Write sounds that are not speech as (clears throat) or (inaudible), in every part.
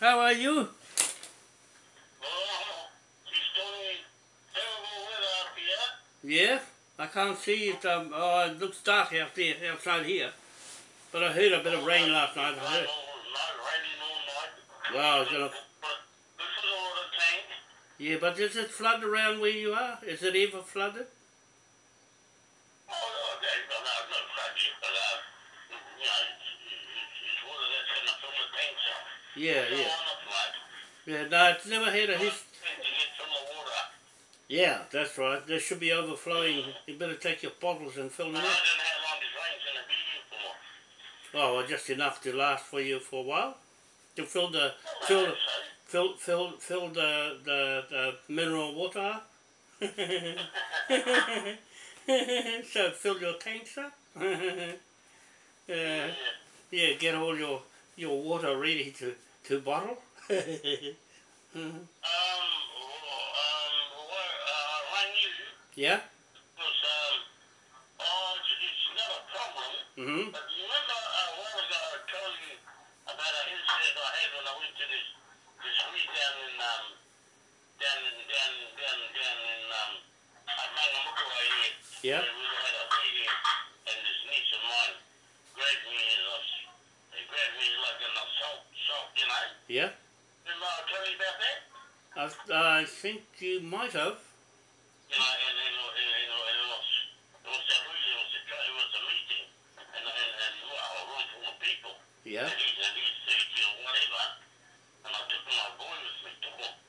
How are you? Yeah, I can't see it. Um, oh, it looks dark out there, outside here. But I heard a bit of rain last night. I heard. Wow, it's gonna... Yeah, but is it flooded around where you are? Is it ever flooded? Yeah, yeah. Yeah, no, it's never had a history. Yeah, that's right. There should be overflowing. You better take your bottles and fill them up. Oh, just enough to last for you for a while. To fill the fill the, fill fill fill the the, the mineral water. (laughs) so fill your tank, sir. yeah (laughs) uh, yeah, get all your your water ready to Two bottle? (laughs) Um, um uh, yeah? Um, mm-hmm. But you remember a while ago I told you about an incident I had when I went to this this down in um down down down down in um here. Yeah. Yeah? Did Laura tell you about that? I, I think you might have. And, and, and, and, and it was, it was it was it was a meeting, and, and, and a room full of people. Yeah.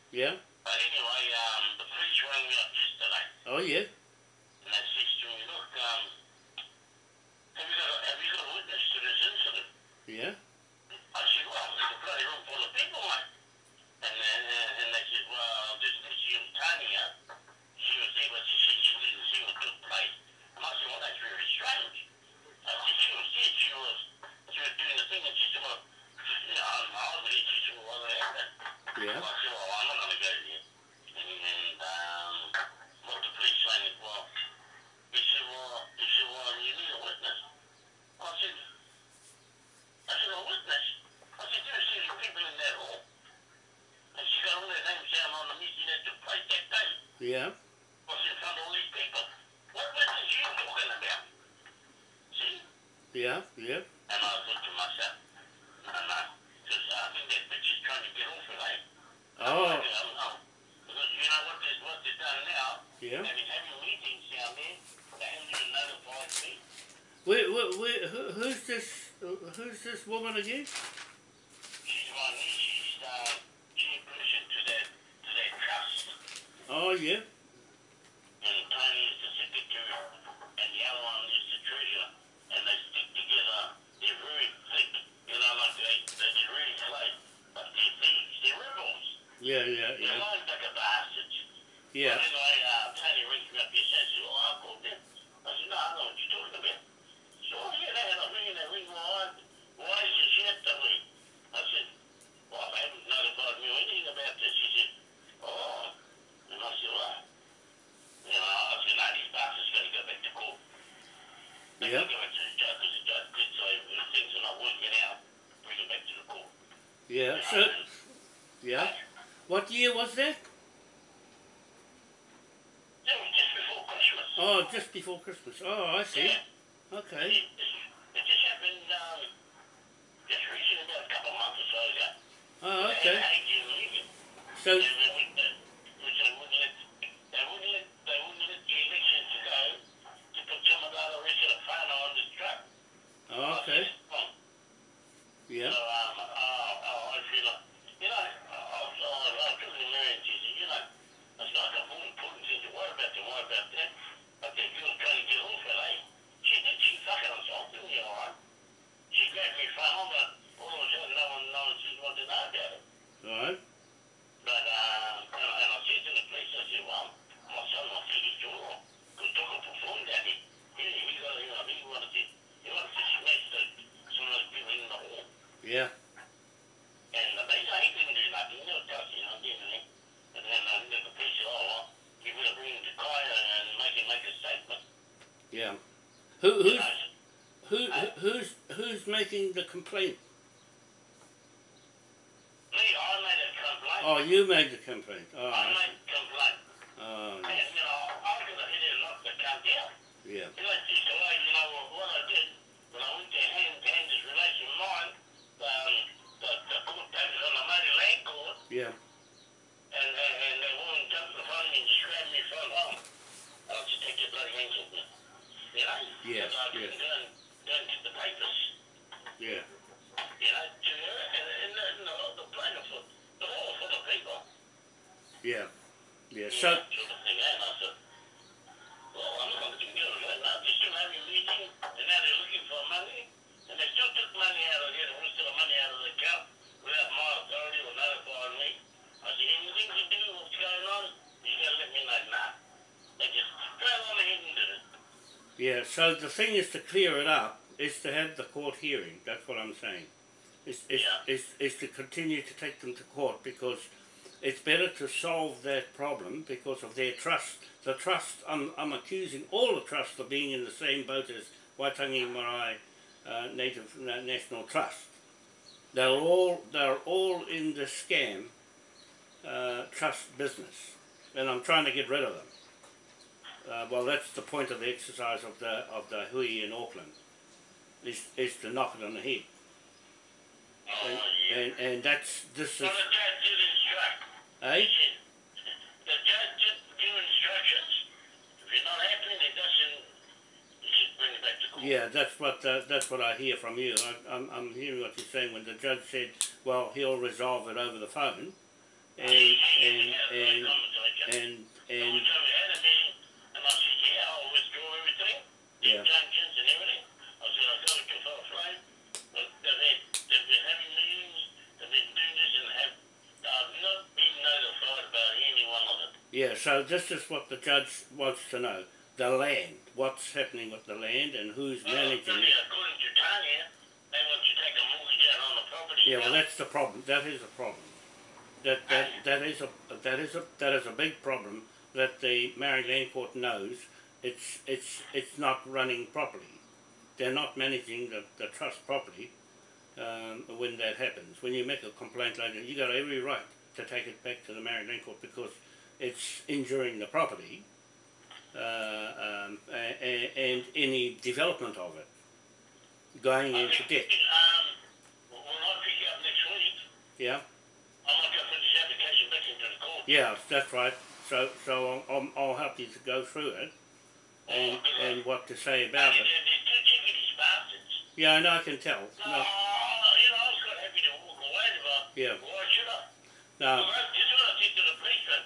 Yeah. But anyway, um, the police rang me up yesterday. Oh, yeah. year was that? Just before Christmas. Oh, just before Christmas. Oh, I see. Yeah. Okay. him to complaint? Me, I made a complaint. Oh, you made the complaint. Oh, I, I made see. complaint. Oh, you know, I could have hit down. Yeah. You know, just the way, you know, what I did, when I went to hand, hand his relation mine, um, the, the court papers on the land court. Yeah. Yes, yes. Get the papers yeah, to and, and, the, and the, the plaintiff, the whole full of people. yeah, yeah. So know, sort of thing. And I said, well, I'm going to do it. Now they're still having a meeting, and now they're looking for money, and they still took money out of it, and we still have money out of the account without my authority or notifying me. I said, anything to do with what's going on, you got to let me know now. They just drove on ahead and did it. yeah. So the thing is to clear it up is to have the court hearing. That's what I'm saying. Is is, Yeah. is is to continue to take them to court because it's better to solve that problem because of their trust. The trust, I'm, I'm accusing all the trusts of being in the same boat as Waitangi Marae uh, Native Na- National Trust. They're all, they're all in the scam uh, trust business and I'm trying to get rid of them. Uh, well, that's the point of the exercise of the, of the hui in Auckland, is, is to knock it on the head. Oh, And, yeah. and, and that's, this is, Well, the judge did instruct. eh? The judge did give instructions. If you're not happy, it doesn't, should bring it back to court. Yeah, that's what uh, that's what I hear from you. I, I'm I'm hearing what you're saying when the judge said, "Well, he'll resolve it over the phone," and and and and and so we had a meeting, and I said, yeah, I'll withdraw everything, the Yeah. injunctions and everything. I said, I've got it to file flame, but they've, had, they've been having meetings, they've been doing this and have, I've not been notified about any one of it. Yeah. So this is what the judge wants to know: the land, what's happening with the land, and who's Well, managing it. according to Tanya, they want you to take a mortgage out on the property. Yeah, well, that's the problem. That is a problem. That that that is a that is a that is a big problem that the Maori Land Court knows. It's it's it's not running properly. They're not managing the, the trust properly. Um, when that happens, when you make a complaint like that, you got every right to take it back to the Maori Land Court because it's injuring the property uh, um, a- a- and any development of it going into debt. Um, when I pick you up next week, Yeah. I might go put this application back into the court. Yeah, that's right. So, so I'll, I'll, help you to go through it and, and what to say about it. they're two chickadee bastards. Yeah, I know, I can tell. No, No, you know, I was quite happy to walk away, but Yeah. why should I? no, Well, that's just what I said to the policeman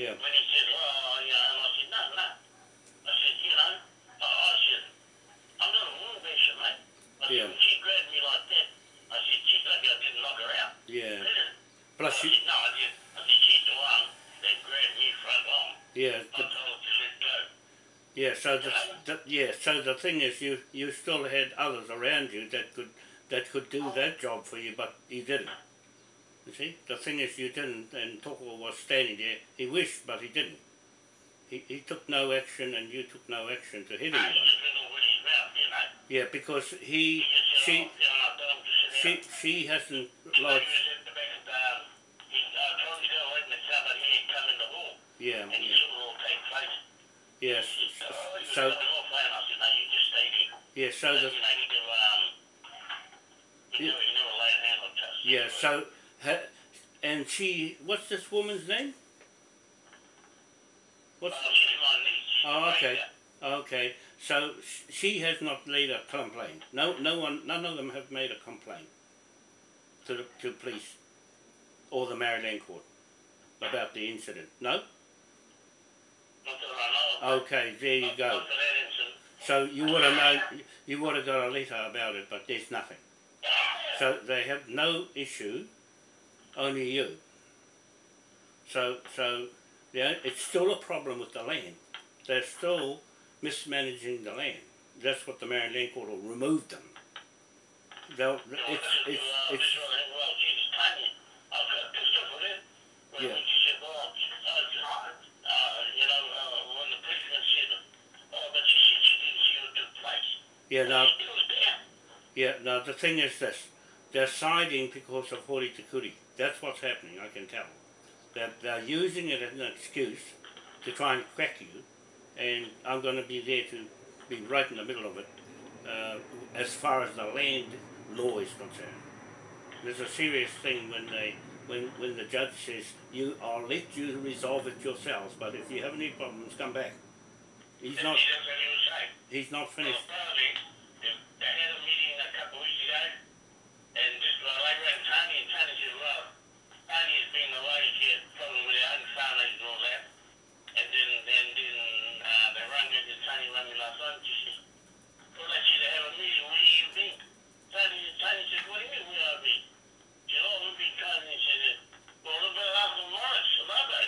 yeah, when he said, oh, oh, yeah, and I said, no, no. I said, you know, I, I said, I'm not a woman basher, mate. I said, Yeah. when she grabbed me like that, I said, I didn't knock her out. yeah. Plus, I you, said, no, I did. I said, she's the one that grabbed me front on. yeah, I told her to let go. yeah. So the, the, yeah. So the thing is, you, you still had others around you that could, that could do oh. that job for you, but you didn't. You see, the thing is, you didn't, and Toko was standing there. He wished, but he didn't. He, he took no action, and you took no action to hit I anyone. just went over his mouth, you know. Yeah, because he, she, oh, you know, I told him to sit she, she hasn't lodged. was at the back of the, um, he, I told him to go away from the car, but he had come in the hall. Yeah, yeah, saw it all take place. yes. Oh, So, coming off, and I said, no, you just stay there. yeah, so the, you know, he never, um, he Yeah. never, he never laid a hand on Tuss. yeah, so, and she, what's this woman's name? What's, Oh, she's my niece. She's Oh, okay. okay, so she has not made a complaint. No, no one, none of them have made a complaint to the, to police or the Maori Land court about the incident. No? Not that I know of. Okay, there you go. Not for that incident. So you would have known, you would have got a letter about it, but there's nothing. So they have no issue, only you. So, so, yeah, it's still a problem with the land. They're still mismanaging the land. That's what the Maori Land Court will remove them. They'll, it's, it's, Uh, it's, this well, Jesus, Tanya, I got pissed off with her. When, Yeah. she said, well, uh, uh, you know, uh, when the policeman said, but she said she didn't see what took place. yeah, now, She was there. yeah, now the thing is this, they're siding because of Hori Te Kuri. That's what's happening, I can tell. They're, they're using it as an excuse to try and crack you, and I'm going to be there to be right in the middle of it uh, as far as the land law is concerned. There's a serious thing when they when when the judge says you I'll let you resolve it yourselves, but if you have any problems, come back. He's not That's what he was saying. he's not finished. apparently, they they had a meeting a couple of weeks ago, and just well, I ran Tony, and Tony said, well, Tony has been away, she had a problem with her own family and all that. And then, then, then, uh, they rang me, and Tony rang me last night, and she said, well, they said they have a meeting, where you been? Tony, Tony said, what do you mean, where have I been? She said, oh, we've been Tony, and she said, well, what about Uncle Morris, Lobo?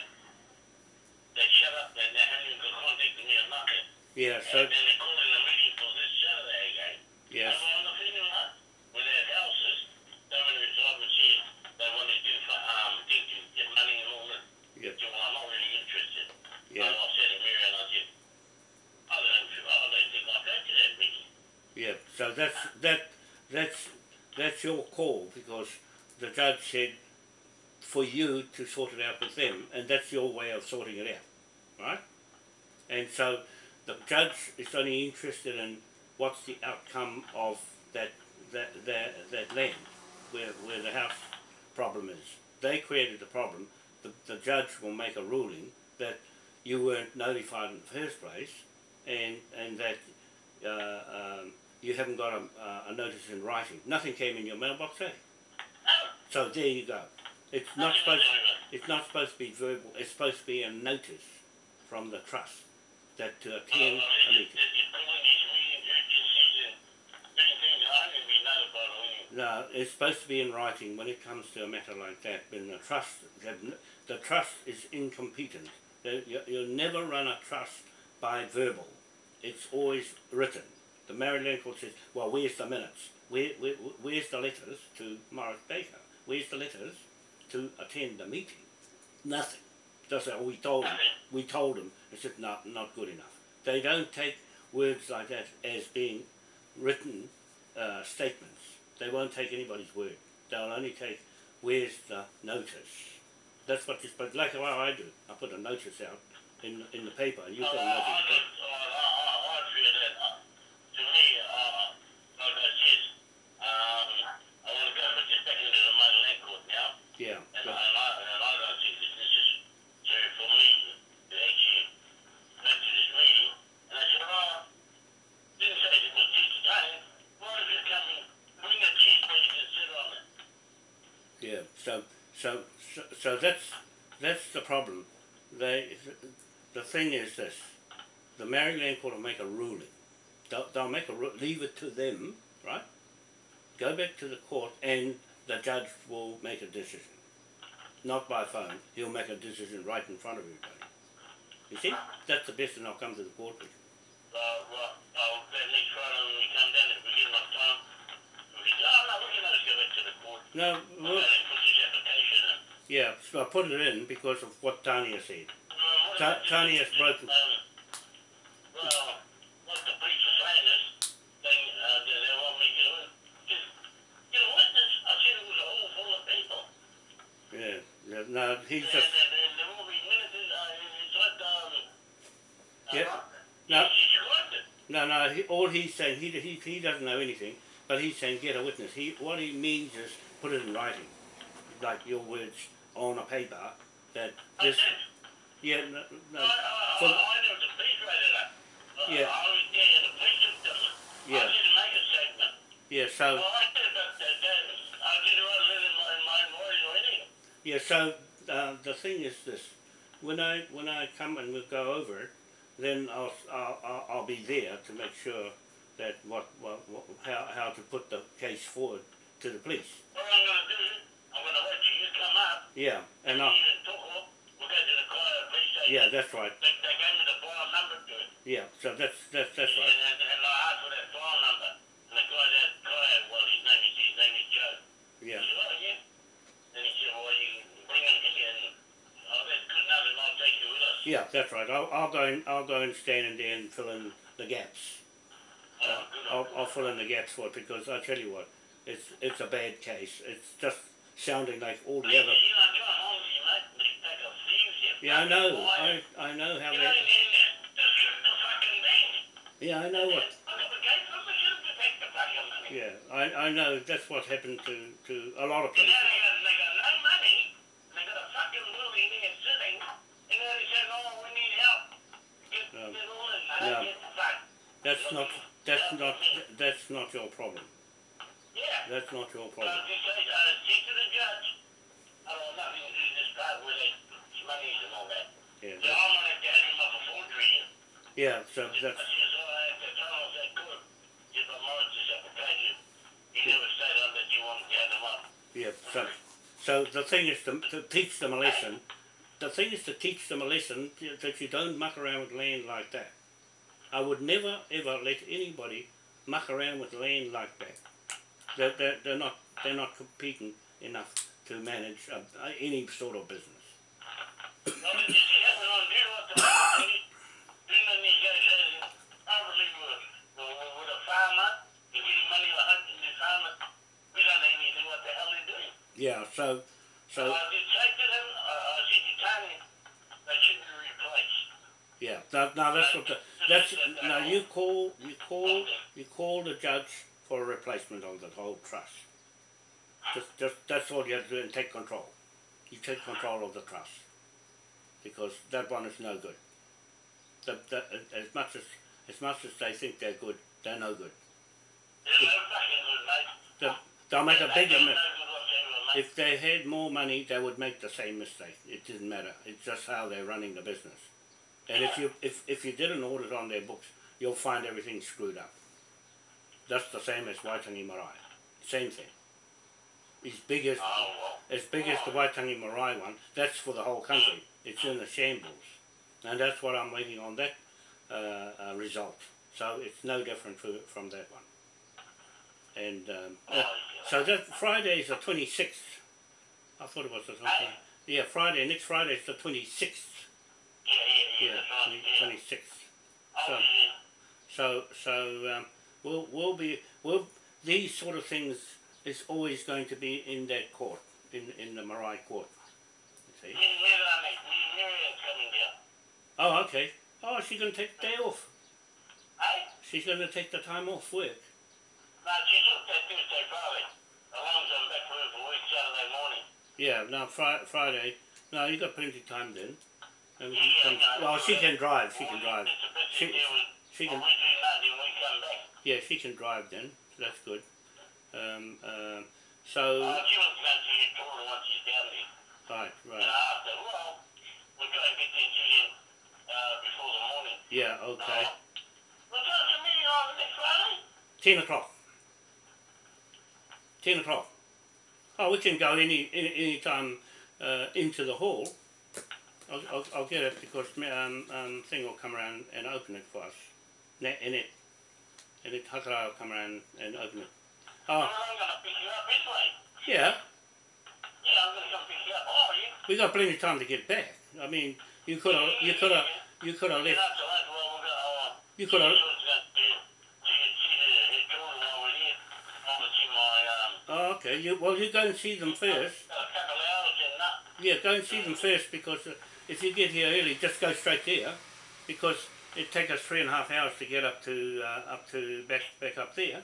They shut up, and they haven't even got contact with me or nothing. Yeah, so And then they called in a meeting for this Saturday again. yes, I'm feeling with their houses, they to resolve and see they want to do for, um, get money and all that. Yep. So I'm not really interested. yeah, And I said to Mary and I said, I don't I don't think I'll go to that meeting. yeah. So that's that that's that's your call because the judge said for you to sort it out with them, and that's your way of sorting it out, right? And so the judge is only interested in what's the outcome of that that that, that land where where the house problem is. They created the problem. The, the judge will make a ruling that you weren't notified in the first place, and and that uh, um, you haven't got a, uh, a notice in writing. Nothing came in your mailbox, eh? So there you go. It's not supposed. It's not supposed to be verbal. It's supposed to be a notice from the trust that uh, uh, to attend well, a meeting. it- it's calling these meetings urgencies and doing things that I didn't even know about or anything. No, it's supposed to be in writing when it comes to a matter like that. When the trust, the, the trust is incompetent. You, you'll never run a trust by verbal. It's always written. The Maori Land court says, well, where's the minutes? Where, where, where's the letters to Morris Baker? Where's the letters to attend the meeting? Nothing. Just say, oh, we told him. We told him. It's just not, not good enough. They don't take words like that as being written uh, statements. They won't take anybody's word. They'll only take where's the notice. That's what you're supposed. Like how I do. I put a notice out in in the paper, and you Oh, put a I, notice. I, in the just, paper. I, I, I feel that, uh, to me, uh, like I said, um, I want to go put this back into the Maori Land court now. Yeah. And, yeah. I, and, I, and I don't think this, this is sorry for me to actually go to this meeting. And I said, oh, didn't say it was teach today. Why don't you come and bring a cheese so you can sit on it? Yeah. So so so, so that's that's the problem. They the thing is this: the Maori Land court will make a ruling. They'll, they'll make a leave it to them, right? Go back to the court, and the judge will make a decision. Not by phone. He'll make a decision right in front of everybody. You see, that's the best, and I'll come to the court with you. Uh, well, I'll bet next Friday when we come down, if we get enough time, we can, oh, no, we can always go back to the court. No, Well, well, and put this application in. Yeah, I put it in because of what Tanya said. What Ta- about Tony has broken- Um, well, what the police are saying is, they, uh, they, they want me to get a, just get a witness. I said it was a hall full of people. Yeah, yeah no, he's just uh, um, Yeah. uh, No. Described it. no, no. He, all he's saying, he, he he doesn't know anything, but he's saying get a witness. He what he means is put it in writing, like your words on a paper. That this, yeah, no, no, I, I, for- I, I know the police read it up. Uh, Yeah. I was there and the police have done. Yeah. I didn't make a statement. yeah. So Well, I did, but that, that, I didn't write in my, my writing or yeah. So uh, the thing is this: when I when I come and we'll go over it, then I'll I'll, I'll, be there to make sure that what, what, what how how to put the case forward to the police. What I'm going to do, I'm going to let you, you come up, Yeah, and and I, station. yeah, that's right. They, gave me the file number to it. Yeah, so that's that's that's And, right. and, and I asked for that file number. And the guy, that guy, well, his name is, his name is Joe. Yeah. He said, oh, yeah. And he said, well, you bring him here and, oh, that's good enough and I'll take you with us. Yeah, that's right. I'll, I'll go and I'll go and stand in there and fill in the gaps. Oh, Uh. I'll, I'll fill in the gaps for it because I tell you what, it's it's a bad case. It's just sounding like all the other. You know, John Holmes, you mate, they take Yeah, I know. I I know how You know, they. and then just shoot the fucking thing. Yeah, I know what. I got the gate permission to take the fucking money. Yeah, I I know that's what happened to to a lot of places. they got, they got no money. They got a fucking building there sitting. And then they said, oh, we need help. Get, No. get all in. I No. get the fuck. That's not that's not that's not your problem. Yeah. That's not your problem. just say, uh, speak to the judge. I don't want nothing to do with this part where they monies and all that. Yeah, So that, I'm gonna have him up for forgery. yeah. So I that's says, I have to tell him that good. If I'm on this application, he never said that you want to him up. yeah. So so the thing is to, to teach them a lesson. The thing is to teach them a lesson that you don't muck around with land like that. I would never ever let anybody muck around with land like that. They're, they're, they're not they're not competent enough to manage uh, any sort of business. Yeah. So So so I did say to them, uh, I said to should be replaced. Yeah, that, now that's what the, that's now you call you call you call the judge for a replacement of the whole trust. Just, just that's all you have to do and take control. You take control of the trust because that one is no good. The, the, as much as as much as they think they're good, they're no good. They're no fucking good, mate. They, they'll make a bigger mistake. good whatsoever, mate. If they had more money, they would make the same mistake. It doesn't matter. It's just how they're running the business. And if you if, if you did an audit on their books, you'll find everything screwed up. That's the same as Waitangi Marae. Same thing. As big as Oh, well. as big as the Waitangi Marae one, that's for the whole country. It's in the shambles, and that's what I'm waiting on that uh, uh, result. So it's no different from, from that one. And um, uh, so that Friday is the twenty sixth. I thought it was the twenty. Aye. Yeah, Friday. Next Friday is the twenty sixth. Yeah, yeah, yeah, Yeah, that's right, yeah. twenty sixth. Oh, so- yeah. So so um, we'll we'll be we'll these sort of things is always going to be in that court in in the Marae court. You see. When, when I make, when Miriam's coming down. Oh, okay. Oh, she's going to take the day off. Hey? She's going to take the time off work. No, she's up there Tuesday, Friday. As long as I'm back for her for work Saturday morning. Yeah, now fri- Friday. No, you've got plenty of time then. And Yeah, can, no, well, she can drive. She can drive. She, with she can. we do nothing when we come back. Yeah, she can drive then. So that's good. Um, um, so Oh, she was going to see you taller once she's down there. right, And right. I said, well, we'll go and get there to you uh, before the morning. Yeah, okay. Uh, go to a meeting on next Friday. Ten o'clock. Ten o'clock. Oh, we can go any any, any time uh, into the hall. I'll, I'll, I'll get it because um, um, thing will come around and open it for us. Ne- And it, and it Hakara will come around and open it. Oh, I'm going to pick you up anyway. yeah. Yeah, I'm going to come pick you up. Oh, yeah. We got plenty of time to get back. I mean, you could have, you could have, you could have left. up to that, well, we'll go, uh, You could have. Oh, okay. You well, you go and see them first. Yeah, go and see them first because uh, if you get here early, just go straight there, because it takes us three and a half hours to get up to uh, up to back back up there.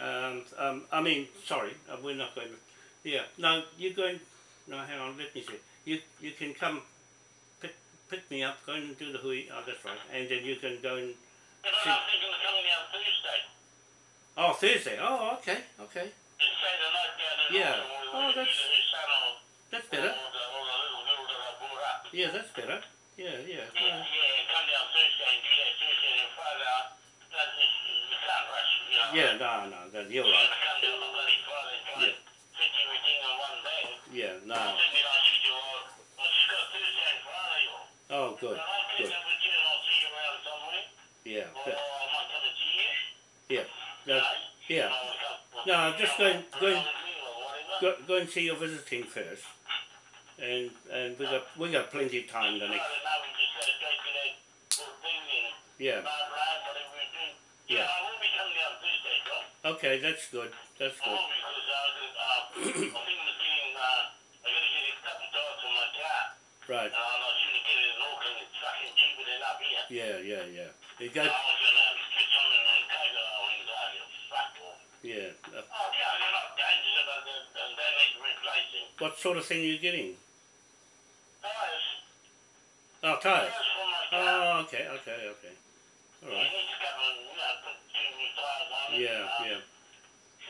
Um, um, I mean, sorry, uh, we're not going. To, yeah, no, you're going. No, hang on, let me see. You you can come pick me up, go and do the hui. Oh, that's right, and then you can go and. But I'm not thinking of coming down Thursday. Oh, Thursday. Oh, okay, okay, And stay the night down in Yeah. Oh, that's- either his son or, that's better. the, or the little girl that I brought up. Yeah, that's better. Yeah, yeah. Yeah, yeah. yeah, come down Thursday and do that Thursday and Friday. That's just, we can't rush, you. Yeah, no, no, that, you're right. gonna come you good. somewhere. Yeah, Or that- I might come and see you. yeah, you that, know. yeah. And I'll come- No, just go and- go and- around with me or whatever. Go, and see your visiting first, and and we got we got plenty of time the next. night we just go straight to that little thing and Yeah. ride, ride, whatever we do. Yeah. I will be coming down Thursday, John. Okay, that's good. That's good. will (coughs) went, oh, you fuck off. yeah. Uh, Oh, yeah, they're not dangerous, but they, they, they need replacing. what sort of thing are you getting? Tires. Oh, tires. Tires for my car. Oh, okay, okay, okay. All You right. need to come and, you know, put two new tires on it. Yeah, uh, yeah.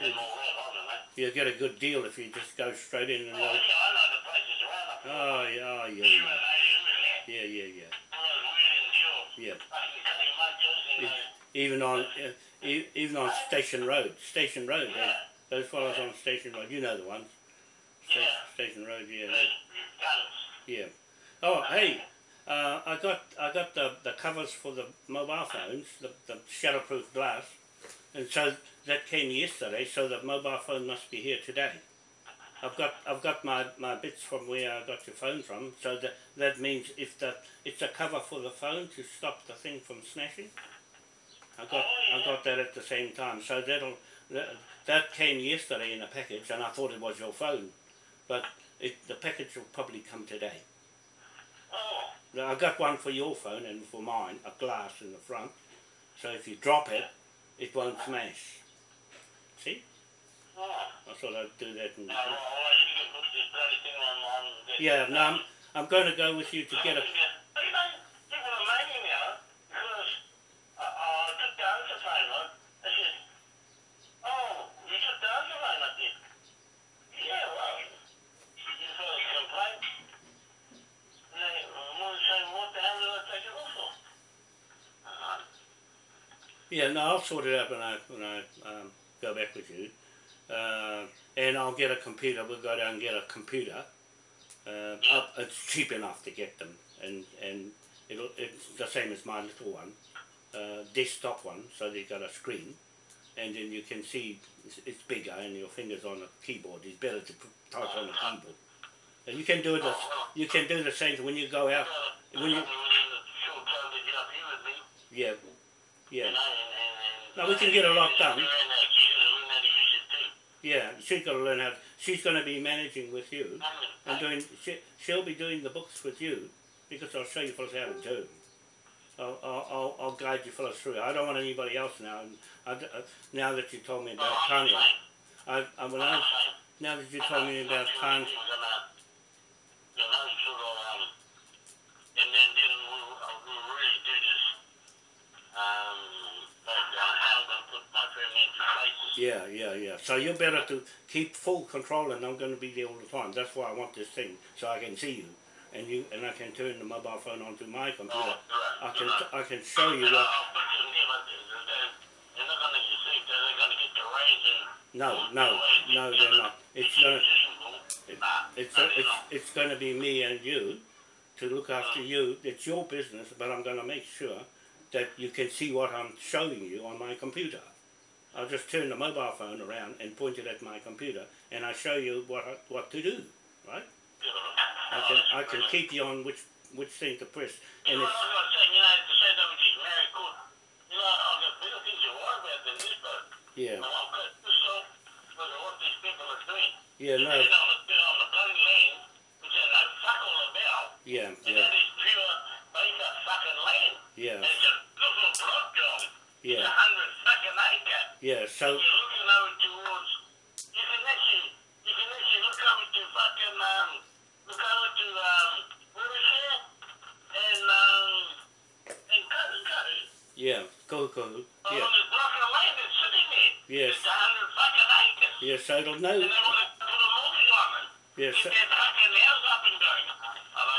Send all that on it, mate. You get a good deal if you just go straight in and. Oh, yeah, Uh, I know the places around up there. oh, yeah, oh, You yeah, and I, you and that. yeah, yeah, yeah, Well, we're in deal. Yeah. Fucking cutting munchers and, Even on, even on Station Road, Station Road. yeah, Those fellows on Station Road, you know the ones. Sta- Yeah. Station Road, yeah, yeah. Oh, hey, uh, I got I got the, the covers for the mobile phones, the, the shatterproof glass, and so that came yesterday. So the mobile phone must be here today. I've got I've got my, my bits from where I got your phone from. So that that means if the it's a cover for the phone to stop the thing from smashing. I got oh, I got that at the same time. So that'll that, that came yesterday in a package, and I thought it was your phone, but it the package will probably come today. Oh, I got one for your phone and for mine, a glass in the front. So if you drop it, it won't smash. See? I thought I'd do that. And, well, well, you can put this bloody thing on, on this. yeah, no, I'm, I'm going to go with you to get a. But you know, people are making me out because I, I took the answer phone on. They said, oh, you took the answer phone up there. Yeah, well, you first complaint. And they were saying, what the hell did I take it off for? Uh-huh. Yeah, no, I'll sort it out when I when I um, go back with you, uh, and I'll get a computer. We'll go down and get a computer. Uh, up, it's cheap enough to get them, and and it'll it's the same as my little one, uh, desktop one. So they've got a screen, and then you can see it's, it's bigger, and your fingers on the keyboard. It's better to type on the keyboard. And you can do it. As, you can do the same when you go out. When you, within the short time to get up here with me, yeah, yeah. you know, and, and, and No, we can get a lot done. And uh, she's gonna learn how to use it too. Yeah, she's got to learn how. She's going to be managing with you uh-huh. and doing. She, she'll be doing the books with you because I'll show you fellas how to do. Uh-huh. I'll, I'll, I'll, I'll guide you fellas through. I don't want anybody else now. And I, uh, now that you told me about oh, Tanya. I, I when I, uh-huh. now that you told me about Tanya, And then, then we'll, uh, we'll really do this, um, like, uh, how I'm gonna put my family into places. Yeah, yeah, yeah. So you're better to keep full control, and I'm going to be there all the time. That's why I want this thing so I can see you, and you, and I can turn the mobile phone onto my computer. I can. I can show you what. Gonna, gonna. No, no, no, they're not. It's to. It, it's, no, it's, it's going to be me and you to look after you. It's your business, but I'm going to make sure that you can see what I'm showing you on my computer. I'll just turn the mobile phone around and point it at my computer, and I show you what I, what to do. Right? I can I can keep you on which which thing to press, You and it's I was gonna say, you know, to say that with these married court, you know, I've got bigger things to worry about than this, but yeah I'm got this stuff because of what these people are doing. yeah no They're on the, they're on the bloody land, which they know fuck all about. yeah And yeah that is pure acre fucking land. yeah And it's a little block job. It's a yeah hundred fucking acre. yeah. So You're looking over towards, you can actually, you can actually look over to fucking, um, look over to, um, what is it? And, um, and Katikati. yeah go go On yeah this block of land that's sitting there. Yes. It's a hundred fucking acres. yeah. So it'll know. And they want to put a mortgage on it. Yeah. Get So, that fucking house up and going.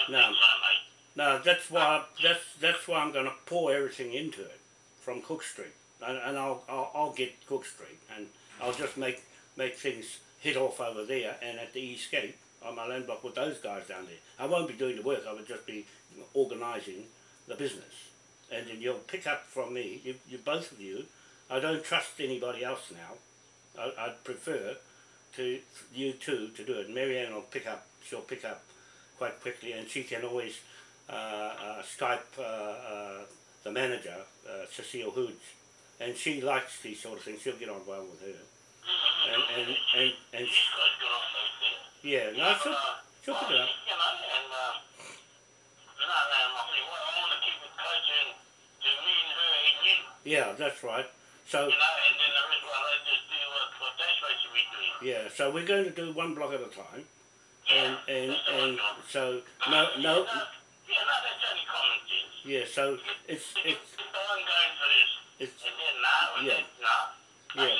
No. so, mate. No, that's why that's that's why I'm going to pour everything into it from Cook Street, and, and I'll, I'll I'll get Cook Street, and I'll just make make things hit off over there and at the East Gate on my land block with those guys down there. I won't be doing the work. I would just be organising the business, and then you'll pick up from me. You, you both of you. I don't trust anybody else now. I, I'd prefer to you two to do it. Marianne will pick up. She'll pick up quite quickly, and she can always uh, uh, Skype uh, uh, the manager, uh, Cecile Hoods, and she likes these sort of things. She'll get on well with her, and and and, and These guys got on those things. yeah, no, she'll, she'll pick it up. You know, and, um, yeah, so we're going to do one block at a time, Yeah, and and and so no no Yeah, no, that's only common sense. yeah. So it's If, it's if I'm going for this, it's and then no, and Yeah. Yeah.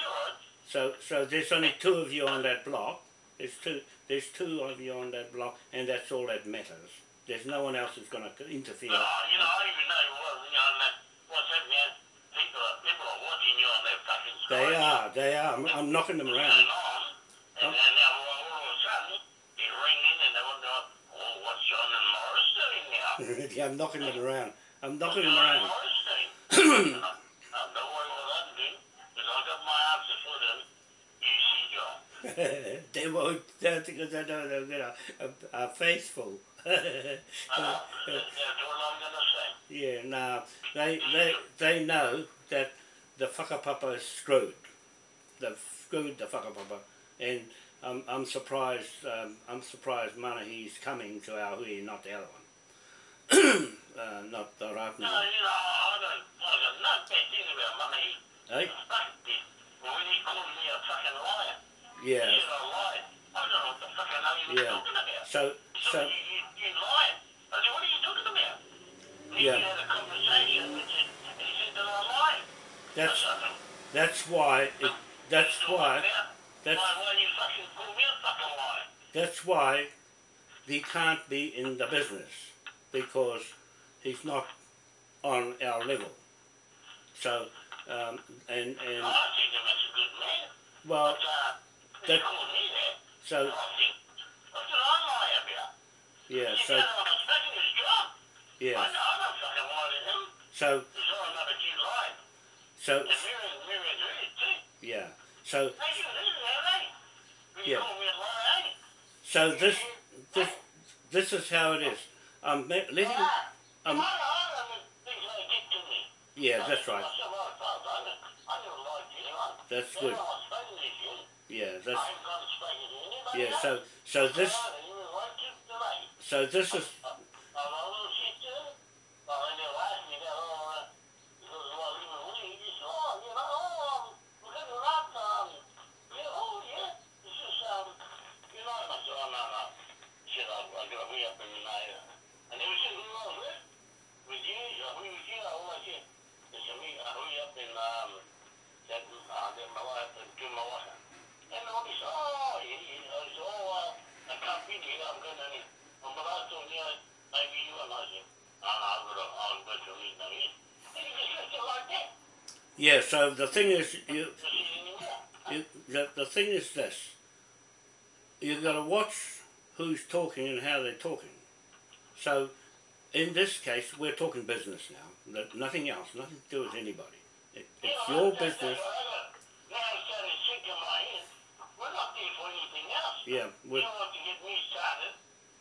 so so there's only two of you on that block. There's two there's two of you on that block, and that's all that matters. There's no one else who's going to interfere. No, you know, I even know what, you know, what's happening. People are, people are watching you on their fucking They are they are. I'm, I'm knocking them around. on, and then now all, all of a sudden, you ring in and they wonder, oh, what's John and Morris doing now? (laughs) yeah, I'm knocking them around. I'm knocking them around. I don't (clears throat) worry what I'm doing, because I've got my answer for them. You see, John. (laughs) they won't uh, because they know they're gonna are, are faithful. Uh, that's all I'm going to say. yeah, no, they they they know that the whakapapa is screwed. They've screwed the whakapapa. and I'm I'm surprised. Um, I'm surprised Manahi's coming to our hui, not the other one. Uh, not the right No, one. you know, I don't, I got no bad thing about money. Hey? Fuck this. Well, when he called me a fucking liar, Yeah. said I lied. I don't know what the fucking hell he was Yeah. talking about. So So, you, you, you lied. I said, what are you talking about? And Yeah. We had a conversation and he said that I lied. that's that's why it, that's why are you talking about? that's Why, why you fucking call me a fucking liar? That's why he can't be in the business because he's not on our level. So, um, and and I think him as a good man. well, uh, that- called me that. so I think, I said, I lie about. yeah, so know, I'm expecting his job. I, yeah, know, I don't fucking lie to him. so He's all about that you so And Miriam, Miriam did it too. yeah, so Hey, you did it? You Yeah. called me a liar, eh? so this this this is how it is. I'm ma- letting um I, I know things they did to me. yeah, that's right. said, well, I, I, never- I never lied to anyone. That's good. I was spoken to you. Yeah, that's haven't got to speak to anybody yeah. So so this I don't even like to delay. so this is I, I know a little shit too. Well, they never asked me that. Oh, uh, because, well, even when he just, oh, you know, oh, um, we're going to rock, um, yeah, oh, yeah. It's just, um, you know, and I said, oh, no, no. He said, I, I got a way up in my, uh, and they were saying, who I was with? With you? Uh, who was you? Oh, I said, they said, we, uh, we up in, um, that, uh, that my wife, uh, to my wife. And all this, oh, yeah, yeah. I said, oh, uh, I can't be here. I'm going to, um, but I told you, maybe you and I said, no, no, I'm going to, I'm going to meet them here. And he just left it like that. Yeah. So the thing is you you, the, the thing is this. You've got to watch who's talking and how they're talking. So in this case we're talking business now. Nothing else nothing to do with anybody. It, it's your business what I got- Now it's starting to sink in my head. We're not there for yeah You we're, want to get me started,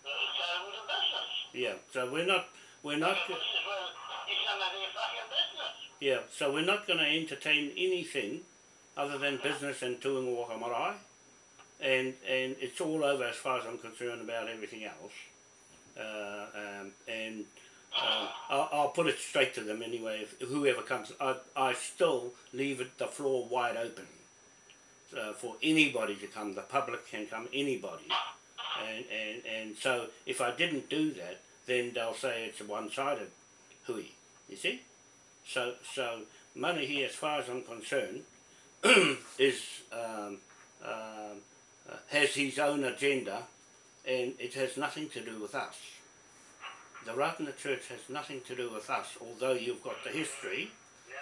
uh, started with a business. yeah so we're not we're not This is where it's none of their fucking business. yeah so we're not going to entertain anything other than business and tuing waka marae and and it's all over as far as I'm concerned about everything else uh, um, and um, I'll, I'll put it straight to them anyway. If whoever comes, I, I still leave it the floor wide open uh, for anybody to come. The public can come, anybody, and and and so if I didn't do that, then they'll say it's a one-sided hui. You see, so so Manahi, as far as I'm concerned, (clears throat) is um, um, uh, has his own agenda, and it has nothing to do with us. The Ratana Church has nothing to do with us, although you've got the history.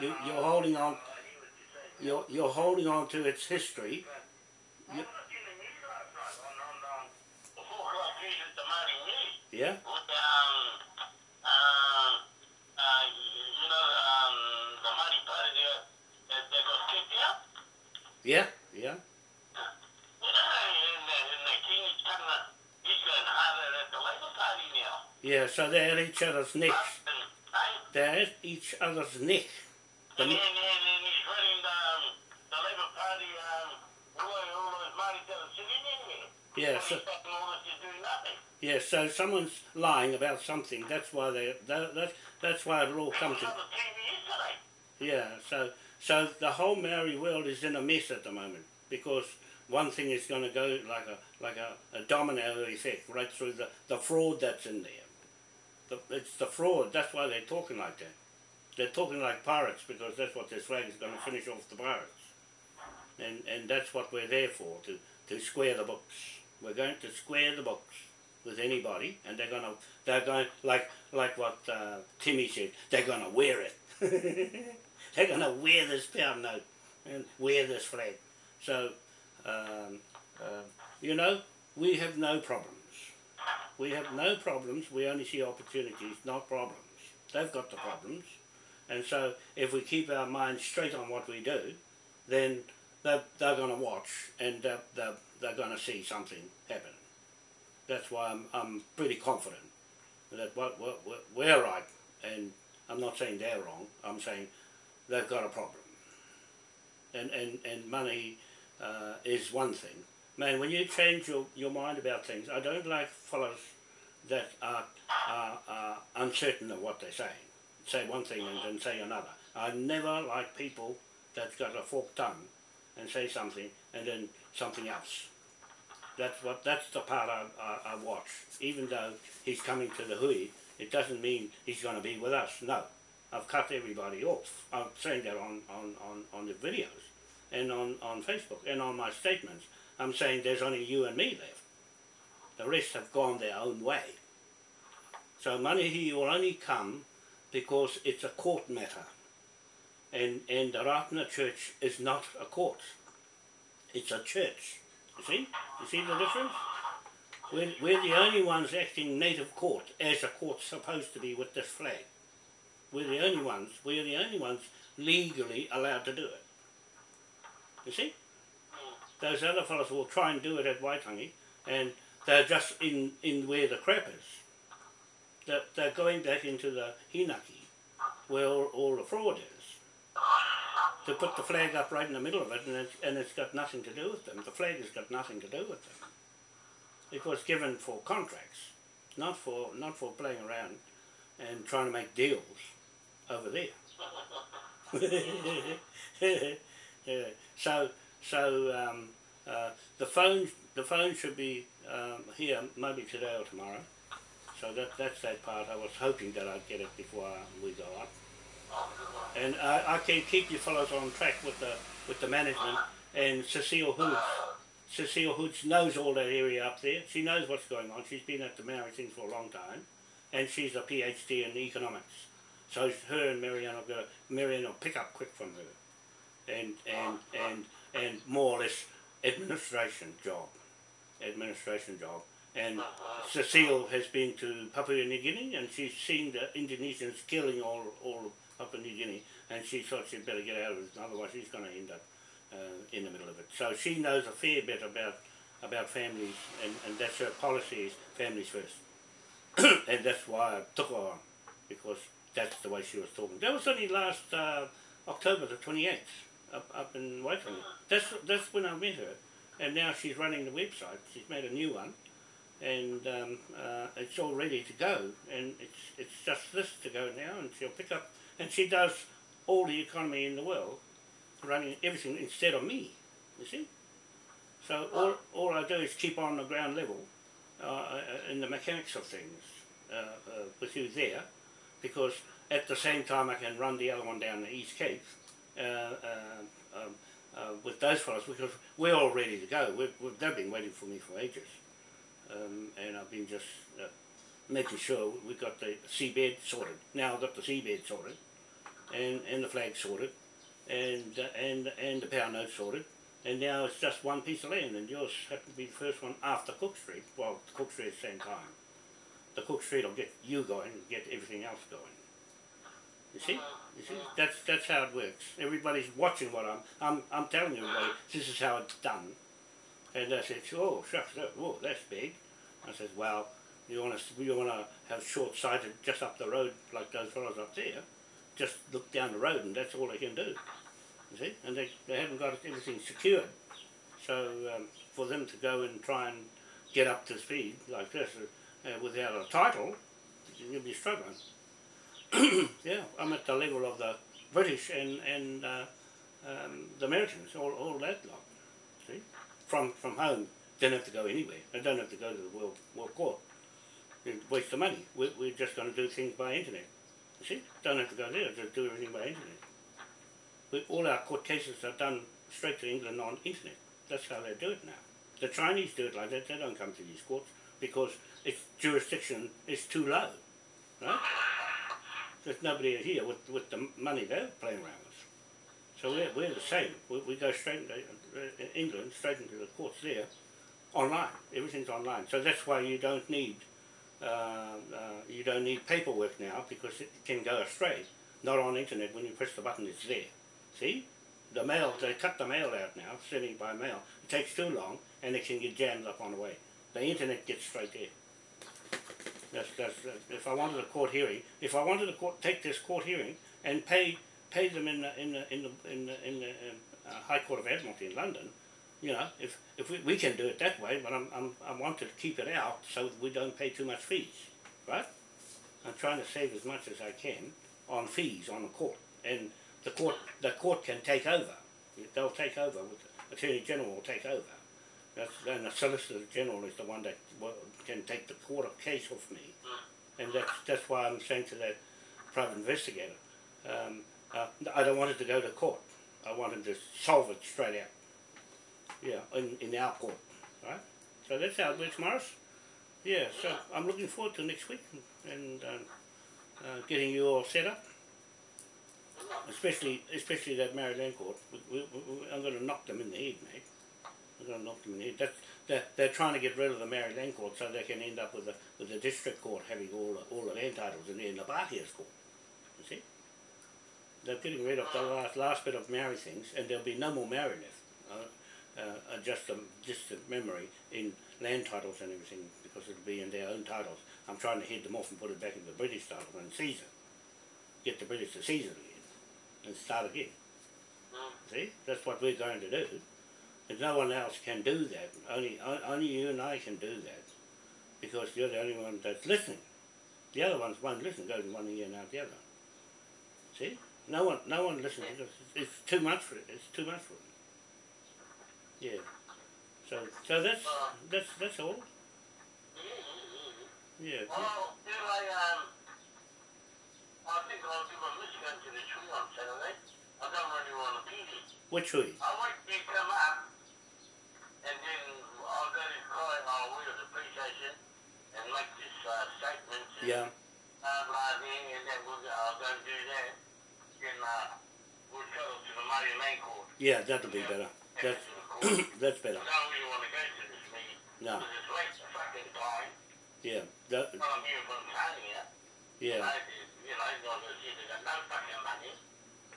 You, you're holding on. You're, you're holding on to its history. Yeah, yeah, yeah, yeah. So they're each other's necks. They're each other's neck. The, and, and, and he's running the, um, the Labour Party um all, those- all those Māori that are sitting in there. Yeah, so he's fucking all this is doing nothing. yeah. So someone's lying about something. That's why they. That, that's that's why it'll all come to. On the TV yesterday. Yeah, so so the whole Maori world is in a mess at the moment because one thing is going to go like a like a, a domino effect right through the, the fraud that's in there. The, it's the fraud. That's why they're talking like that. They're talking like pirates because that's what this flag is going to finish off the pirates. And and that's what we're there for to to square the books. We're going to square the books with anybody, and they're gonna they're going like like what uh, Timmy said. They're gonna wear it. (laughs) they're gonna wear this pound note and wear this flag. So um, uh, you know we have no problems. We have no problems. We only see opportunities, not problems. They've got the problems, and so if we keep our minds straight on what we do, then they're, they're going to watch and they're, they're, they're going to see something happen. That's why I'm, I'm pretty confident that we're right, and I'm not saying they're wrong, I'm saying they've got a problem. And, and, and money uh, is one thing. Man, when you change your, your mind about things, I don't like fellows that are, are, are uncertain of what they're saying. Say one thing and then say another. I never like people that's got a forked tongue and say something and then something else. That's what that's the part I, I, I watch. Even though he's coming to the hui, it doesn't mean he's going to be with us. No, I've cut everybody off. I'm saying that on, on, on, on the videos and on, on Facebook and on my statements. I'm saying there's only you and me left. The rest have gone their own way. So Manahi will only come because it's a court matter. And, and the Ratana Church is not a court. It's a church. You see? You see the difference? We're, we're the only ones acting native court as a court's supposed to be with this flag. We're the only ones, we're the only ones legally allowed to do it. You see? Those other fellows will try and do it at Waitangi and they're just in, in where the crap is. They're, they're going back into the hinaki where all, all the fraud is to put the flag up right in the middle of it and it's, and it's got nothing to do with them. The flag has got nothing to do with them. It was given for contracts, not for not for playing around and trying to make deals over there. (laughs) so so um, uh, the phone the phone should be um, here maybe today or tomorrow. So that that's that part. I was hoping that I'd get it before we go up and I, I can keep you fellows on track with the with the management. And Cecile Hoods, Cecile Hoods knows all that area up there. She knows what's going on. She's been at the Maori things for a long time, and she's a PhD in economics. So her and Marianne will go. Marianne will pick up quick from her, and and and and more or less administration job, administration job. And Cecile has been to Papua New Guinea, and she's seen the Indonesians killing all all up in New Guinea, and she thought she'd better get out of it, otherwise she's going to end up uh, in the middle of it. So she knows a fair bit about about families, and, and that's her policy is families first. (coughs) and that's why I took her on, because that's the way she was talking. That was only last uh, October the 28th, up, up in Waitangi. That's, that's when I met her, and now she's running the website. She's made a new one, and um, uh, it's all ready to go, and it's, it's just this to go now, and she'll pick up and she does all the economy in the world, running everything instead of me, you see. So all, all I do is keep on the ground level uh, uh, in the mechanics of things uh, uh, with you there, because at the same time I can run the other one down the East Cape uh, uh, um, with those fellows, because we're all ready to go. We've, we've, they've been waiting for me for ages. Um, and I've been just making sure we got the seabed sorted. Now I've got the seabed sorted, and and the flag sorted, and uh, and and the power note sorted, and now it's just one piece of land, and yours happened to be the first one after Cook Street. Well, Cook Street at the same time. The Cook Street will get you going, and get everything else going. You see, you see, that's that's how it works. Everybody's watching what I'm I'm I'm telling everybody this is how it's done, and they said, oh shucks, that, that's big. I said, well you want to you want to have short sighted just up the road like those fellows up there. Just look down the road and that's all they can do. You see, and they they haven't got everything secured. So um, for them to go and try and get up to speed like this uh, without a title, you'll be struggling. (coughs) yeah, I'm at the level of the British and and uh, um, the Americans, all all that lot. See, from from home, don't have to go anywhere. They don't have to go to the world world court. Waste the money. We're, we're just going to do things by internet. You see, don't have to go there. Just do everything by internet. We, all our court cases are done straight to England on internet. That's how they do it now. The Chinese do it like that. They don't come to these courts because its jurisdiction is too low, right? There's nobody here with, with the money they're playing around with. So we're, we're the same. We, we go straight into uh, England, straight into the courts there, online. Everything's online. So that's why you don't need uh, uh, you don't need paperwork now because it can go astray. Not on internet. When you press the button, it's there. See? The mail, they cut the mail out now, sending by mail. It takes too long and it can get jammed up on the way. The internet gets straight there. That's, that's, if I wanted a court hearing, if I wanted to court, take this court hearing and pay pay them in the in the in the in the, in the uh, High Court of Admiralty in London, you know, if if we, we can do it that way, but I'm, I'm I want to keep it out so we don't pay too much fees, right? I'm trying to save as much as I can on fees on the court, and the court the court can take over. They'll take over. The Attorney General will take over. That's, and the Solicitor General is the one that can take the court of case off me, and that's that's why I'm saying to that private investigator, um, uh, I don't want it to go to court. I want him to solve it straight out. Yeah, in, in our court, right? So that's how it works, Morris. Yeah, so I'm looking forward to next week and um, uh, getting you all set up, especially especially that Maori Land court. We, we, we, I'm going to knock them in the head, mate. I'm going to knock them in the head. That's, they're, they're trying to get rid of the Maori Land court so they can end up with the with the district court having all the, all the land titles in there in the Bartiers court. You see? They're getting rid of the last last bit of Maori things, and there'll be no more Maori left. Uh, uh, just a distant memory in land titles and everything because it'll be in their own titles. I'm trying to head them off and put it back in the British title and Caesar. Get the British to Caesar again and start again. See, that's what we're going to do. And no one else can do that. Only only you and I can do that because you're the only one that's listening. The other ones won't listen. Goes in one ear and out the other. See, no one no one listens because it's, it's too much for it. It's too much for them. Yeah. So so that's that's that's all. Yeah. Well, you I, um, I think I'll do my Michigan to the tree on Saturday. I don't really want to beat it. Which way? I want you to come up, and then I'll go to Croy, I'll wheel the police and make this uh, statement. Yeah. Uh, blah, and then I'll go and do that. Then uh, we'll travel to the Maori Land Court. Yeah, that'll be better. That's to the court. (coughs) that's better. I don't really want to go to this meeting. No. Because it's late the fucking time. Yeah. That, Well, I'm here from Tanya. yeah. I, you know, they got no fucking money.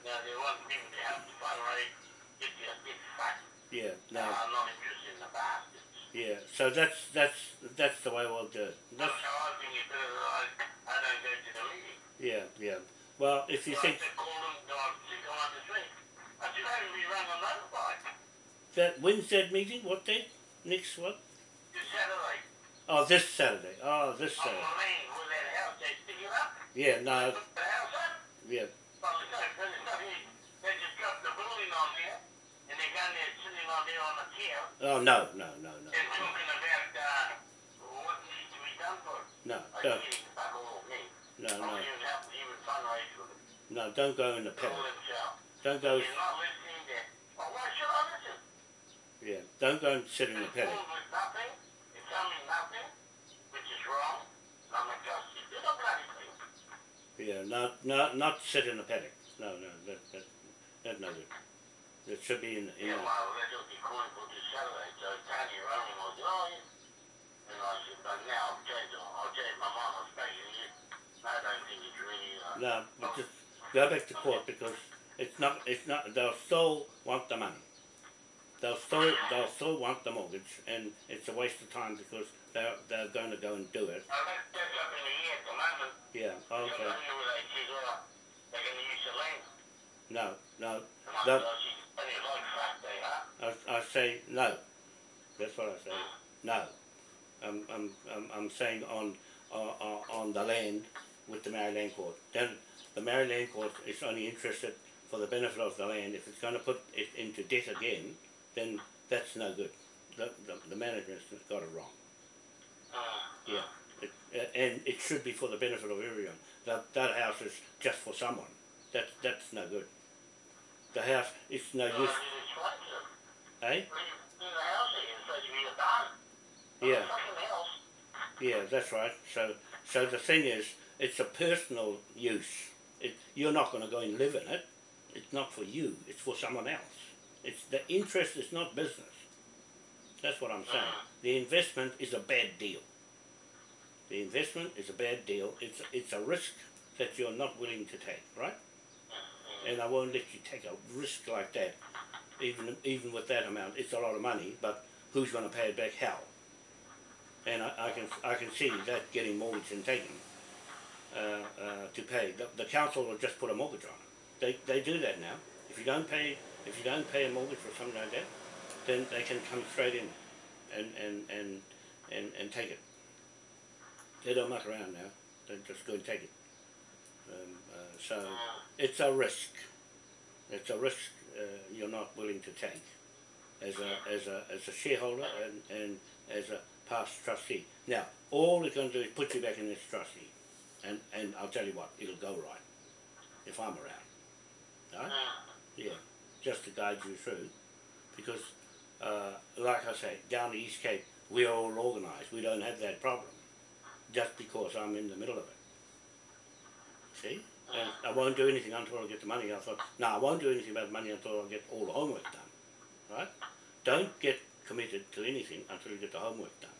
Now they want people to help fundraise, get their big fat. Yeah. No. I'm not interested in the bastards. Yeah. So that's that's that's the way we'll do it. That's how I think it's better that I, I don't go to the meeting. yeah. Yeah. Well, if you So think I said, call them, go on, sick on the street. I said, I be a motorbike. That when's that meeting? What day? Next what? This Saturday. Oh, this Saturday. Oh, this On Saturday. the lane with that house, up. Yeah. No. Put the house up. Yeah. Well, there's no, there's nothing. They just dropped the building on there, and they got there sitting on there on the chair. Oh no. No. No. No. and talking about uh, what needs to be done for it. No. I Don't. think it's fuck all of me. No. No. even helping even fundraise for them. No. Don't go in the paddock. Don't go. You're not listening there. Well, why should I listen? Yeah. Don't go and sit in the paddock. told with nothing. It's telling me nothing, which is wrong. I'm a justice. There's no bloody thing. Yeah. Not not not sit in the paddock. No. No. That that that's no good. It should be in in. Yeah, The, well, they're just recording for this Saturday, so Tanya Rowan was, yeah. And I said, but now I'll change, I'll change my mind, I'll stay in here. I don't think it's really, uh, no. But just go back to court because it's not it's not. They'll still want the money. They'll still they'll still want the mortgage, and it's a waste of time because they're they're going to go and do it. I think that's up in the air at the moment. Yeah. Okay. Okay. They said, they're going to use the land. No. No. And I The- said, she's plenty like fuck they are. I, say no. That's what I say. No. I'm, I'm, I'm, I'm saying on, on, on the land with the Maori Land court. Then the Maori Land court is only interested for the benefit of the land, if it's going to put it into debt again, then that's no good. The, the, the management's got it wrong. Uh, Yeah. It, and it should be for the benefit of everyone. That, that house is just for someone. That, that's no good. The house, it's no use. you explained to them. Eh? Leave, leave the house here and supposed to be a barn. Yeah. Yeah, that's right. So, so the thing is, it's a personal use. It, you're not going to go and live in it. It's not for you. It's for someone else. It's the interest is not business. That's what I'm saying. The investment is a bad deal. The investment is a bad deal. It's it's a risk that you're not willing to take, right? And I won't let you take a risk like that, even even with that amount. It's a lot of money, but who's going to pay it back? How? and I, I can I can see that getting mortgaged and taken uh, uh, to pay. The, the council will just put a mortgage on it. They they do that now. If you don't pay if you don't pay a mortgage or something like that, then they can come straight in and and and and, and take it. They don't muck around now. They just go and take it. Um, uh, so it's a risk. It's a risk uh, you're not willing to take as a as a as a shareholder and, and as a past trustee. Now, all it's going to do is put you back in this trustee, and and I'll tell you what, it'll go right if I'm around. Right? Yeah, just to guide you through, because uh, like I say, down the East Cape, we're all organised. We don't have that problem, just because I'm in the middle of it. See, and I won't do anything until I get the money. I thought, no, I won't do anything about money until I get all the homework done. Right? Don't get committed to anything until you get the homework done.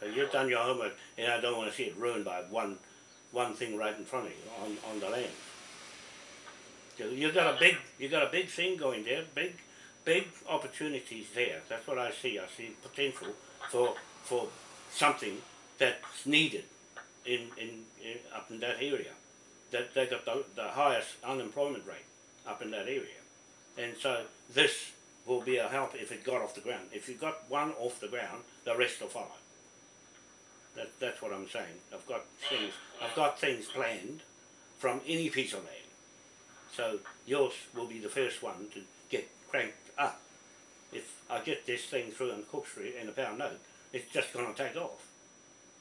So you've done your homework, and I don't want to see it ruined by one, one thing right in front of you on, on the land. You've got a big, you got a big thing going there, big, big opportunities there. That's what I see. I see potential for for something that's needed in, in, in up in that area. That they got the, the highest unemployment rate up in that area, and so this will be a help if it got off the ground. If you got one off the ground, the rest will follow. That, that's what I'm saying. I've got things. I've got things planned from any piece of land. So yours will be the first one to get cranked up. If I get this thing through on Cook Street in a pound note, it's just going to take off.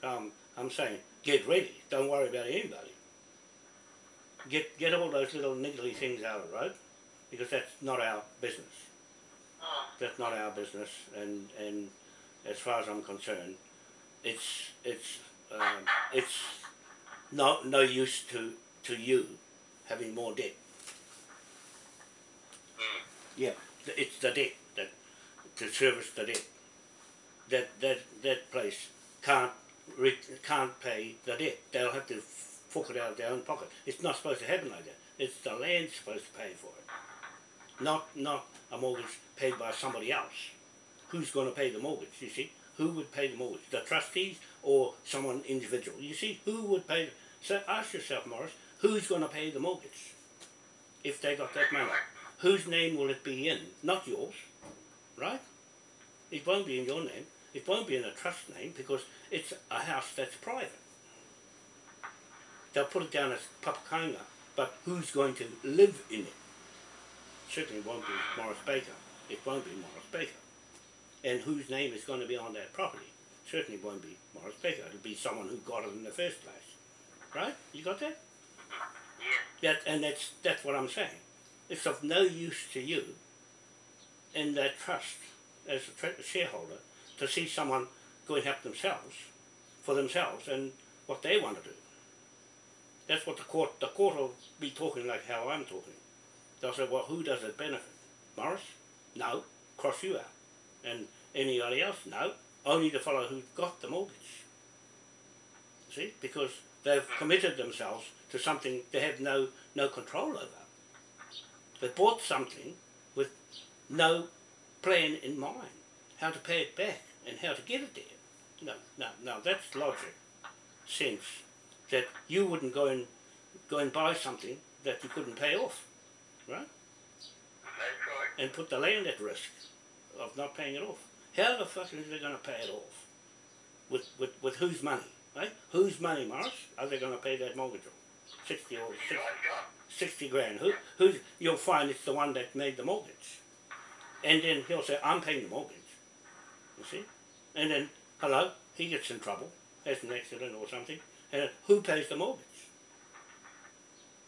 Um, I'm saying get ready. Don't worry about anybody. Get get all those little niggly things out of the road because that's not our business that's not our business and and as far as I'm concerned it's it's um, it's no no use to to you having more debt yeah it's the debt that to service the debt that that that place can't can't pay the debt they'll have to fork it out of their own pocket it's not supposed to happen like that it's the land supposed to pay for it not not a mortgage paid by somebody else. Who's going to pay the mortgage? You see, who would pay the mortgage? The trustees or someone individual? You see, who would pay? So ask yourself, Morris, who's going to pay the mortgage if they got that money? Whose name will it be in? Not yours, right? It won't be in your name. It won't be in a trust name because it's a house that's private. They'll put it down as Papakainga, but who's going to live in it? certainly won't be Morris Baker. It won't be Morris Baker. And whose name is going to be on that property? Certainly won't be Morris Baker. It'll be someone who got it in the first place. Right? You got that? Yeah. That and that's that's what I'm saying. It's of no use to you in that trust as a shareholder to see someone go and help themselves for themselves and what they want to do. That's what the court the court will be talking like how I'm talking. They'll say, well, who does it benefit? Morris? No. Cross you out. And anybody else? No. Only the fellow who got the mortgage. See? Because they've committed themselves to something they have no, no control over. They bought something with no plan in mind, how to pay it back and how to get it there. No, no, no, that's logic, sense, that you wouldn't go and, go and buy something that you couldn't pay off right? That's right. And put the land at risk of not paying it off. How the fuck is they going to pay it off? With, with, with whose money, right? Whose money, Morris, are they going to pay that mortgage on? 60 or 60, Shotgun. sixty grand. Who who you'll find it's the one that made the mortgage, and then he'll say I'm paying the mortgage. You see, and then hello, he gets in trouble, has an accident or something, and who pays the mortgage?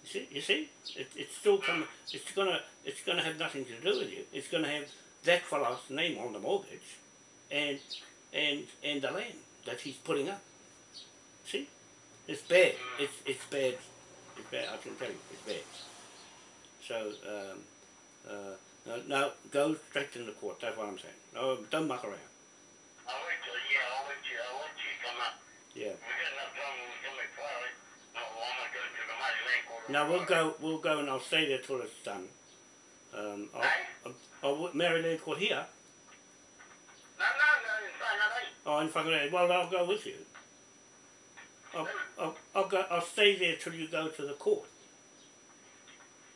You see, you see, it, it's still come. It's gonna it's gonna have nothing to do with you. It's gonna have that fellow's name on the mortgage, and and and the land that he's putting up. See, it's bad. It's it's bad. It's bad. I can tell you, it's bad. So um, uh, no, no, go straight to the court. That's what I'm saying. No, don't muck around. I'll wait till, yeah, I'll wait till, I'll wait till you come up. Yeah. We got enough time when we come back Friday. No, well, I'm gonna go to the mighty land court. Now we'll go. We'll go, and I'll stay there till it's done. Um, I'll, Hey? I'll, I'll Maori Land Court here. No, no, no, in Whangarei. Oh, in Whangarei. Well, I'll go with you. I'll, I'll, I'll go. I'll stay there till you go to the court.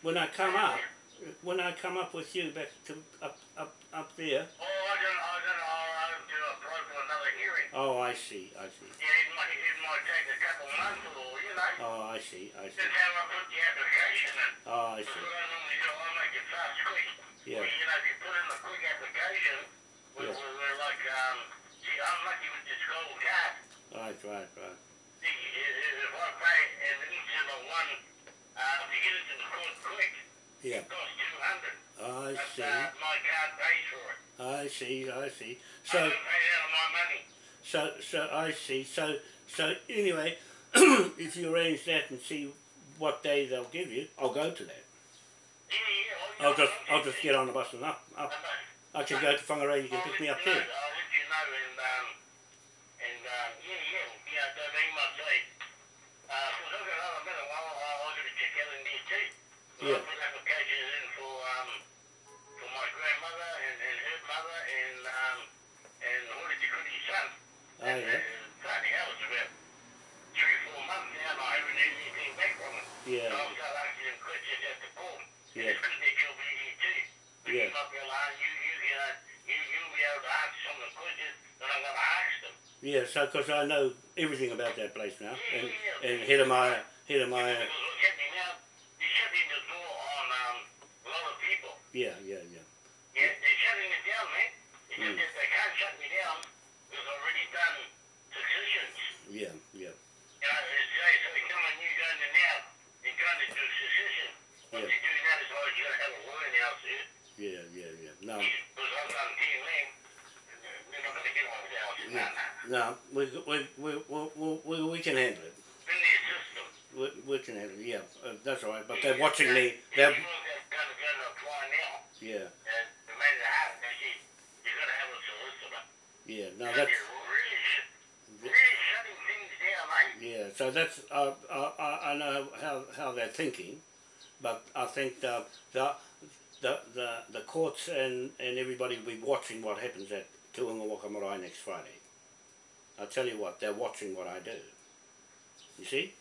When I come up, when I come up with you back to up up up there. Oh, I don't, I don't know, I'll do a for another hearing. Oh, I see. I see. Yeah, it might, it might take a couple months or, you know. Oh, I see. I see. Just how I put the application in. Oh, I That's see. what I normally do, I make it fast, quick. Yeah. Well, you know, if you put in a quick application, we're, Yeah. we're, we're like, um, see, I'm lucky with this gold card. Right, right, right. See, i- i- if I pay and each of the one, to get it to the court quick, Yeah. it costs two hundred. I That's, see. uh, my card pays for it. I see. I see. I So, don't pay out of my money. so, so I see. So, so anyway, (clears throat) if you arrange that and see what day they'll give you, I'll go to that. Yeah, yeah. I'll just, I'll just get on the bus and up, up. I can go to Whangarei. You can pick me up there. I'll let you know, and um, and um, yeah, yeah, yeah. They they might say, uh, cause I've got another minute. Well, I'll, I'll get a check out too. Yeah. I'll put applications in for um, for my grandmother and, and her mother and um, and Hori Tikuri's son. Oh, and, yeah. And, bloody hell, it's about three, four months now, and I haven't heard anything back from them. Yeah. So I'll start asking them questions at the court. Yeah. It's good that you'll be here too. But Yeah. You might be able to, you, you, uh, you, you'll be able to answer some of the questions that I'm going to ask them. Yeah. So, because I know everything about that place now, Yeah, and yeah, and yeah. Hiramaya, Hiramaya. Because what's happening now, you're shutting the door on um, a lot of people. Yeah, yeah, yeah. Yeah, they're shutting it down, man. It's Mm. just they can't shut me down because I've already done successions. Yeah, yeah. You know, it's say, so we come and you go in there now and trying to do succession. What Yeah. you're doing that is why you got to have a lawyer now, see? Yeah, yeah, yeah. No, Because I've done team land. They're not going to get on with that. I said, Yeah. no. We we we we we, we can handle it. In their system. We, we can handle it. Yeah, uh, that's all right. But they're watching me. They're If you want that kind of gun to apply now, yeah, and no matter how, you you're going to have a solicitor. yeah. No, that's really, sh- really shutting things down, eh? yeah. So that's uh, uh, I I know how how they're thinking, but I think the the the the, the courts and and everybody will be watching what happens at Tuangawaka Marae next Friday. I tell you what, they're watching what I do. You see?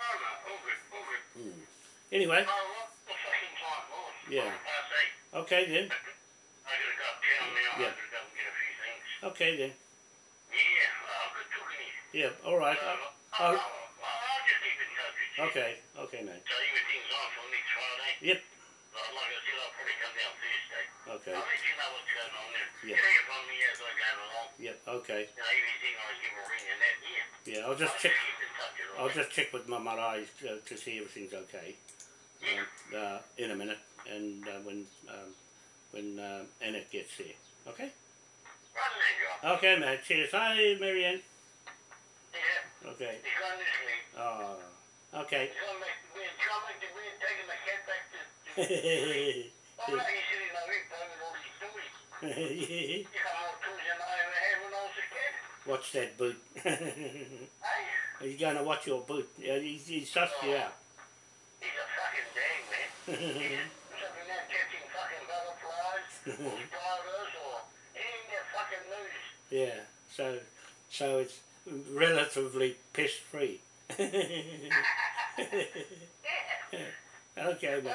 Oh, no, all good, all good. Anyway, Oh, what the fucking time, Lord. Yeah. Okay then. I gotta go uptown now. Yeah. I gotta go and get a few things. Okay then. Yeah, oh, good talking to you. Yeah. All right. Uh, Uh, I'll, I'll- I'll, I'll just keep in touch with you. okay. Okay, mate. So everything's on for next Friday. Yep. Like I said, I'll probably come down Thursday. Okay. I'll let you know what's going on there. Yeah. Check up on me as I go along. Yep. Okay. You know, everything I give a ring and that, yeah. Yeah. I'll just I'll check. keep touch with I'll just check with my marae uh, to see everything's okay Yeah. uh, uh, in a minute, and uh, when um, when uh, Annette gets here. Okay. Right then, John. Okay, mate. Cheers. Hi, Marianne. Yeah. Okay. He's gone this week. Oh. Okay. He's gone back to bed. He's gone back to bed, taking the cat back to... to (laughs) oh, no, he's sitting there playing with all these toys. He got more toys than I ever had when I was a kid. watch that boot. Hey? He's going to watch your boot. Yeah, he's, he's sussed you out. He's a fucking dang, man. He's (laughs) something there catching fucking butterflies or (laughs) spiders or anything that fucking moves. Yeah. So, so it's relatively pest free. (laughs) okay, But mate.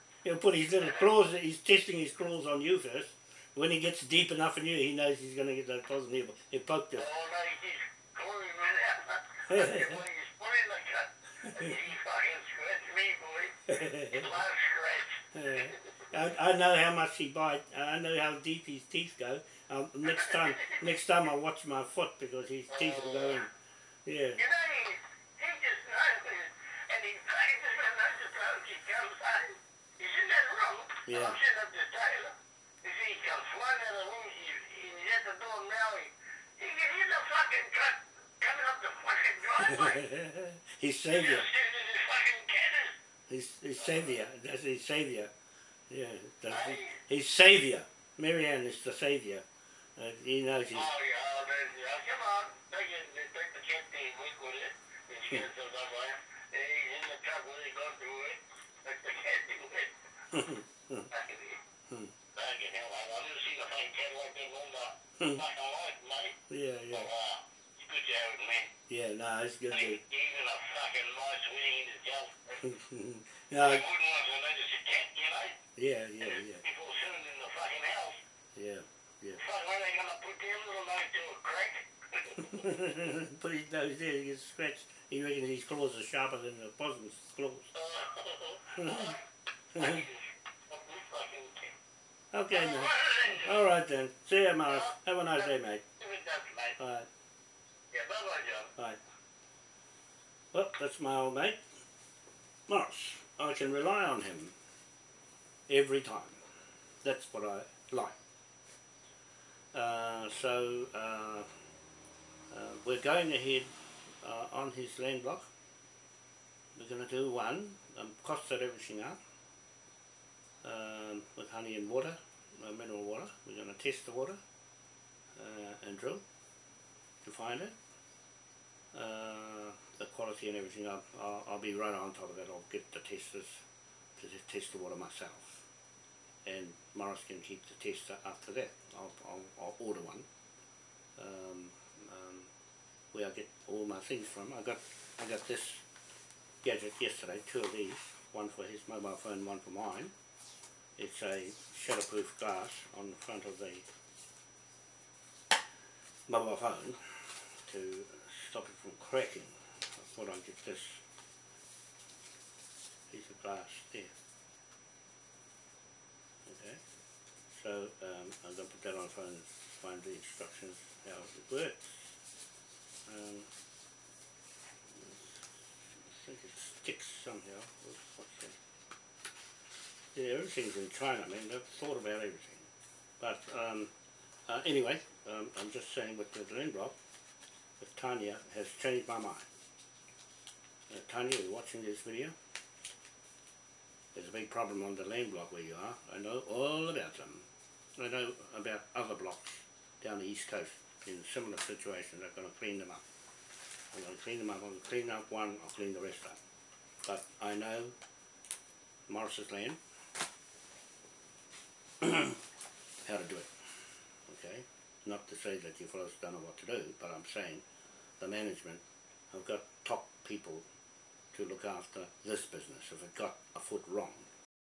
He'll put his little claws, he's testing his claws on you first. When he gets deep enough in you, he knows he's going to get those claws in he'll, he'll poke you. Oh, no, he's now. I he's putting the cut. He fucking scratched me, boy. His last scratch. (laughs) I, I know how much he bites. I know how deep his teeth go. Um, next time, next time I'll watch my foot because his teeth will go in. Yeah. You know, he, he just knows it. And he practices and I just hope he comes home. He's in that room. Yeah. I'm sitting up the tailor. You see, he comes flying out of the room. He, he's at the door now. He, he can hear the fucking truck coming up the fucking driveway. He's savior. just sitting fucking cannon. His, his savior. That's his savior. Yeah. That's his, his savior. Marianne is the savior. Uh, he knows Oh, he's. yeah, there's, yeah, come (laughs) on. Take, it, take the cat thing week with it. It's Hmm. good, so that way. And he's in the truck when he goes through it. Take the cat thing with it. Fucking Hmm. fucking hell, I've never seen a fucking cat like that all my Hmm. fucking life, mate. yeah, yeah. wow. It's good to have it, man. Yeah, no, it's good. Even a fucking mice winning in his jail. (laughs) no, I wouldn't want to know a cat, you know? yeah, yeah, yeah, People sitting in the fucking house. yeah, yeah. Fuck, when are they gonna put their little nose to a crack? (laughs) Put his nose there, he gets scratched. He reckons his claws are sharper than the possum's claws. (laughs) Okay. All right then. See you, Morris. Have a nice day, mate. All right. Yeah, Bye. Bye. Well, that's my old mate, Morris. I can rely on him every time. That's what I like. Uh, so uh, uh, we're going ahead uh, on his land block. We're going to do one, um, costed everything up um, with honey and water, uh, mineral water. We're going to test the water uh, and drill to find it. Uh, the quality and everything, I'll, I'll, I'll be right on top of that. I'll get the testers to test the water myself. And Morris can keep the tester after that. I'll, I'll, I'll order one. Um, um, where I get all my things from. I got I got this gadget yesterday, two of these, one for his mobile phone, one for mine. It's a shatterproof glass on the front of the mobile phone to stop it from cracking. I thought I'd get this piece of glass there. Okay, so um, I'm going to put that on the phone and find the instructions how it works. Um, I think it sticks somehow. What's that? Yeah, everything's in China. I mean, they've thought about everything. But um, uh, anyway, um, I'm just saying with the land block, with Tanya has changed my mind. Uh, Tanya, you're watching this video. There's a big problem on the land block where you are. I know all about them. I know about other blocks down the east coast in similar situations. I'm going to clean them up. I'm going to clean them up. I'm going to clean up one. I'll clean the rest up. But I know Morris's land (clears throat) how to do it. Okay? Not to say that you fellows don't know what to do, but I'm saying the management have got top people to look after this business. If it got a foot wrong,